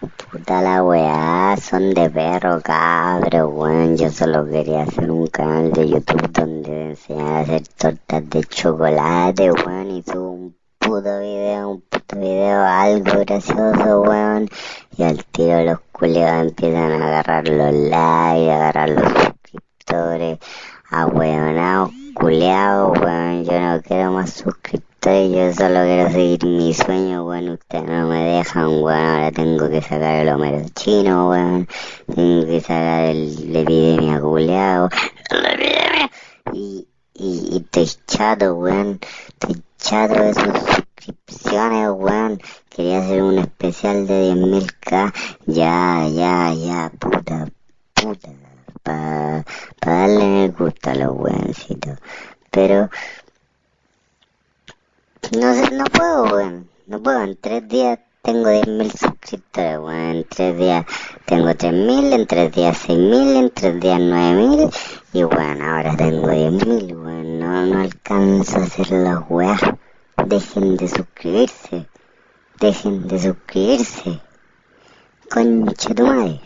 Puta la weá, son de perro, cabro, weón. Yo solo quería hacer un canal de YouTube donde enseñar a hacer tortas de chocolate, weón, y subo un puto video, un puto video, algo gracioso, weón. Y al tiro los culiados empiezan a agarrar los likes, a agarrar los suscriptores, a weonados, culiados, weón. Yo no quiero más suscriptores yo solo quiero seguir mi sueño, weón, ustedes no me dejan, weón, ahora tengo que sacar el Homero chino, weón, tengo que sacar el, la epidemia culeado, la epidemia, y, y, y estoy chato, weón, estoy chato de sus suscripciones, weón, quería hacer un especial de 10.000k, ya, ya, ya, puta, puta, para pa darle el gusto a los weoncitos, pero no sé, no puedo, weón. No puedo. En tres días tengo 10.000 suscriptores, weón. En tres días tengo 3.000, en tres días 6.000, en tres días 9.000. Y bueno, ahora tengo 10.000, weón. No, no alcanzo a hacer las weas. Dejen de suscribirse. Dejen de suscribirse. Concha tu madre.